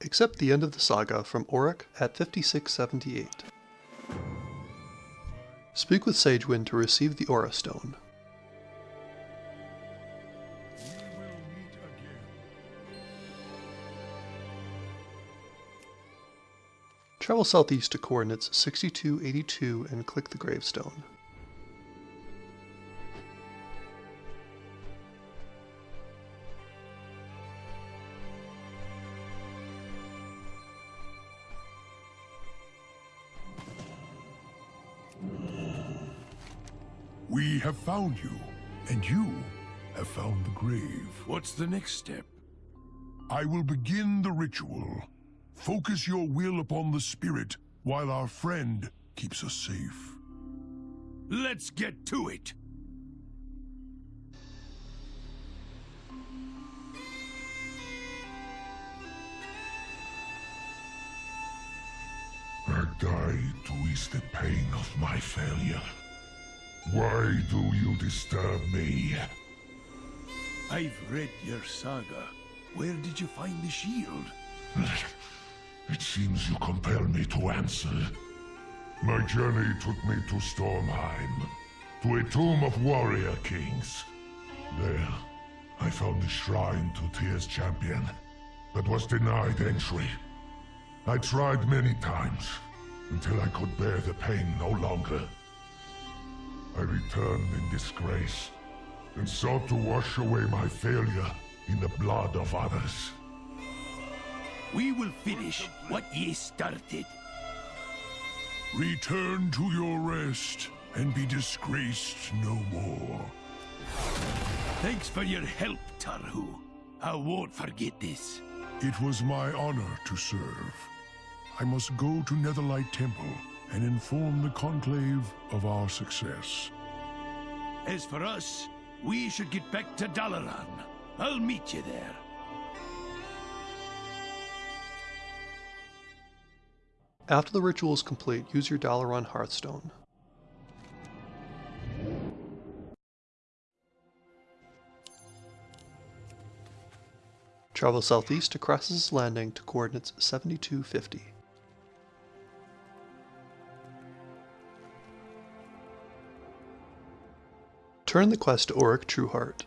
accept the end of the saga from Orik at 5678. Speak with Sagewind to receive the Aura Stone. Travel southeast to coordinates 6282 and click the gravestone. We have found you, and you have found the grave. What's the next step? I will begin the ritual. Focus your will upon the spirit, while our friend keeps us safe. Let's get to it! I die to ease the pain of my failure. Why do you disturb me? I've read your saga. Where did you find the shield? It seems you compel me to answer. My journey took me to Stormheim, to a tomb of warrior kings. There, I found the shrine to Tyr's champion, but was denied entry. I tried many times, until I could bear the pain no longer. I returned in disgrace, and sought to wash away my failure in the blood of others. We will finish what ye started. Return to your rest, and be disgraced no more. Thanks for your help, Tarhu. I won't forget this. It was my honor to serve. I must go to Netherlight Temple and inform the Conclave of our success. As for us, we should get back to Dalaran. I'll meet you there. After the ritual is complete, use your Dalaran Hearthstone. Travel southeast to Krasus' Landing to coordinates 7250. Turn the quest to Orik Trueheart.